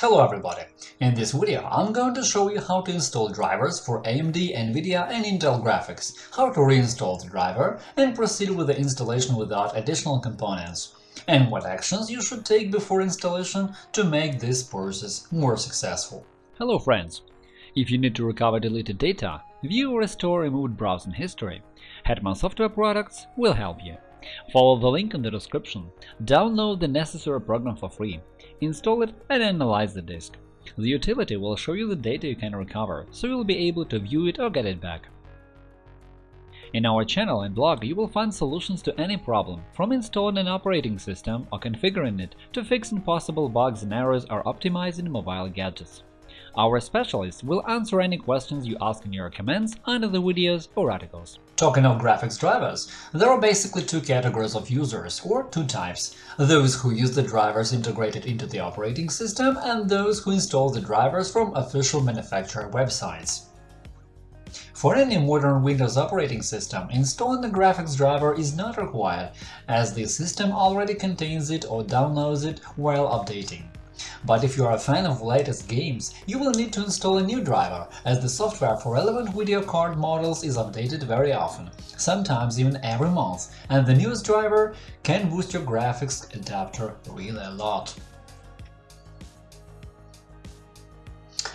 Hello everybody! In this video I'm going to show you how to install drivers for AMD, NVIDIA and Intel graphics, how to reinstall the driver and proceed with the installation without additional components, and what actions you should take before installation to make this process more successful. Hello friends! If you need to recover deleted data, view or restore removed browsing history, Hetman Software Products will help you. Follow the link in the description, download the necessary program for free, install it and analyze the disk. The utility will show you the data you can recover, so you'll be able to view it or get it back. In our channel and blog you will find solutions to any problem, from installing an operating system or configuring it to fixing possible bugs and errors or optimizing mobile gadgets. Our specialists will answer any questions you ask in your comments under the videos or articles. Talking of graphics drivers, there are basically two categories of users, or two types – those who use the drivers integrated into the operating system and those who install the drivers from official manufacturer websites. For any modern Windows operating system, installing a graphics driver is not required, as the system already contains it or downloads it while updating. But if you are a fan of latest games, you will need to install a new driver, as the software for relevant video card models is updated very often, sometimes even every month, and the newest driver can boost your graphics adapter really a lot.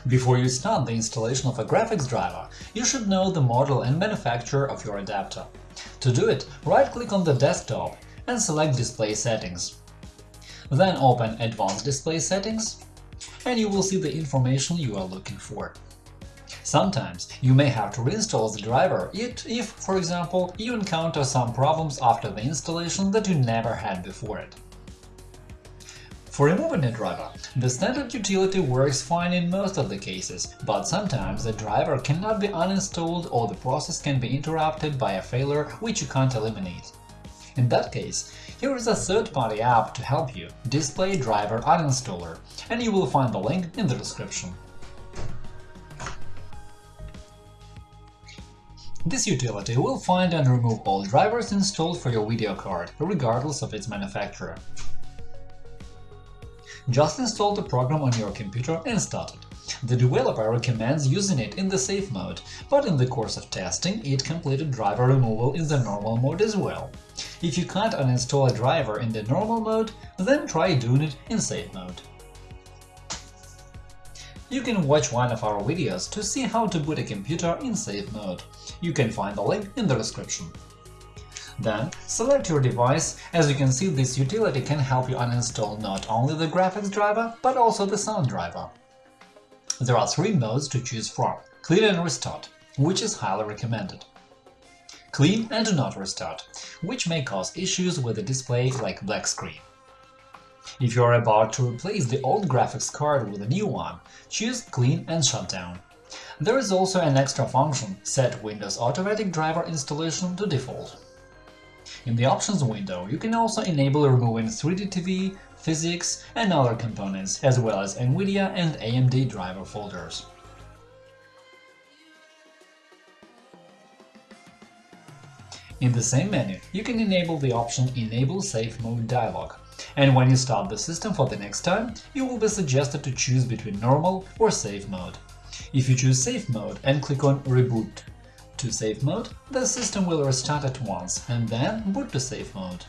Before you start the installation of a graphics driver, you should know the model and manufacturer of your adapter. To do it, right-click on the desktop and select Display settings. Then open Advanced Display Settings, and you will see the information you are looking for. Sometimes you may have to reinstall the driver if, for example, you encounter some problems after the installation that you never had before it. For removing a driver, the standard utility works fine in most of the cases, but sometimes the driver cannot be uninstalled or the process can be interrupted by a failure which you can't eliminate. In that case, here is a third-party app to help you, Display Driver Uninstaller, and you will find the link in the description. This utility will find and remove all drivers installed for your video card, regardless of its manufacturer. Just install the program on your computer and start it. The developer recommends using it in the safe mode, but in the course of testing it completed driver removal in the normal mode as well. If you can't uninstall a driver in the normal mode, then try doing it in safe mode. You can watch one of our videos to see how to boot a computer in safe mode. You can find the link in the description. Then select your device, as you can see this utility can help you uninstall not only the graphics driver, but also the sound driver. There are three modes to choose from – Clean and Restart, which is highly recommended. Clean and Do Not Restart, which may cause issues with the display like black screen. If you are about to replace the old graphics card with a new one, choose Clean and Shutdown. There is also an extra function – Set Windows Automatic Driver Installation to Default. In the Options window, you can also enable removing 3D TV, PhysX, and other components, as well as NVIDIA and AMD driver folders. In the same menu, you can enable the option Enable Safe Mode dialog, and when you start the system for the next time, you will be suggested to choose between Normal or Safe Mode. If you choose Safe Mode and click on Reboot to Safe Mode, the system will restart at once and then boot to Safe Mode.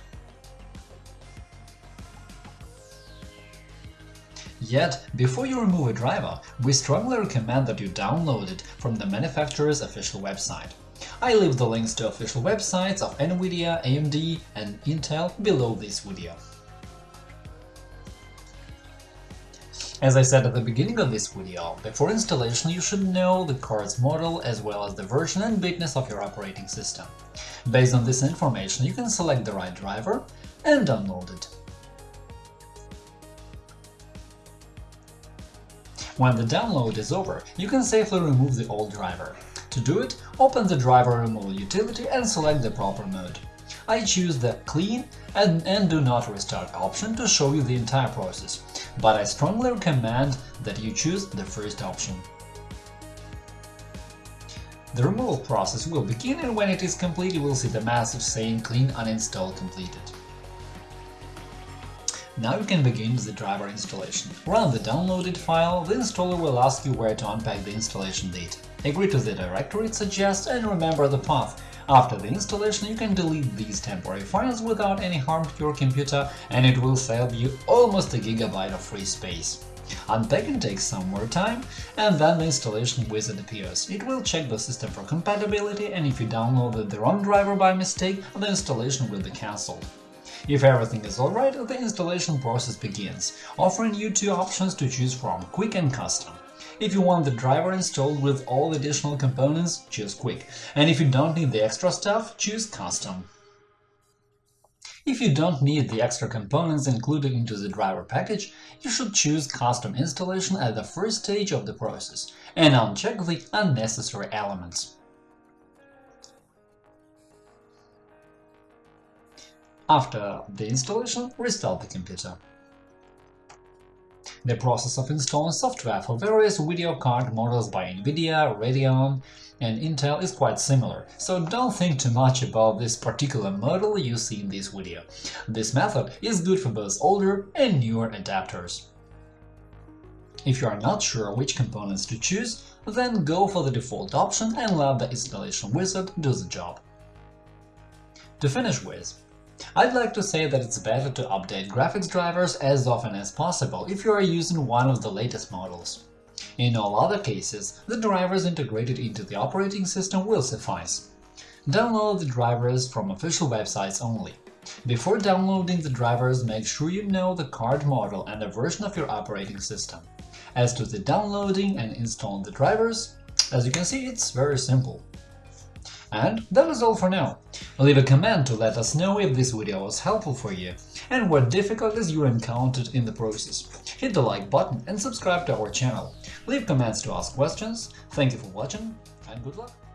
Yet, before you remove a driver, we strongly recommend that you download it from the manufacturer's official website. I leave the links to official websites of NVIDIA, AMD and Intel below this video. As I said at the beginning of this video, before installation you should know the card's model as well as the version and bitness of your operating system. Based on this information, you can select the right driver and download it. When the download is over, you can safely remove the old driver. To do it, open the driver removal utility and select the proper mode. I choose the Clean and, and Do Not Restart option to show you the entire process, but I strongly recommend that you choose the first option. The removal process will begin and when it is complete you will see the message saying Clean Uninstall completed. Now you can begin the driver installation. Run the downloaded file, the installer will ask you where to unpack the installation data. Agree to the directory it suggests and remember the path. After the installation, you can delete these temporary files without any harm to your computer, and it will save you almost a gigabyte of free space. Unpacking takes some more time, and then the installation wizard appears. It will check the system for compatibility, and if you downloaded the wrong driver by mistake, the installation will be cancelled. If everything is alright, the installation process begins, offering you two options to choose from – Quick and Custom. If you want the driver installed with all the additional components, choose Quick, and if you don't need the extra stuff, choose Custom. If you don't need the extra components included into the driver package, you should choose Custom installation at the first stage of the process and uncheck the unnecessary elements. After the installation, restart the computer. The process of installing software for various video card models by NVIDIA, Radeon and Intel is quite similar, so don't think too much about this particular model you see in this video. This method is good for both older and newer adapters. If you are not sure which components to choose, then go for the default option and let the installation wizard do the job. To finish with, I'd like to say that it's better to update graphics drivers as often as possible if you are using one of the latest models. In all other cases, the drivers integrated into the operating system will suffice. Download the drivers from official websites only. Before downloading the drivers, make sure you know the card model and the version of your operating system. As to the downloading and installing the drivers, as you can see, it's very simple. And that is all for now. Leave a comment to let us know if this video was helpful for you and what difficulties you encountered in the process. Hit the like button and subscribe to our channel. Leave comments to ask questions. Thank you for watching and good luck!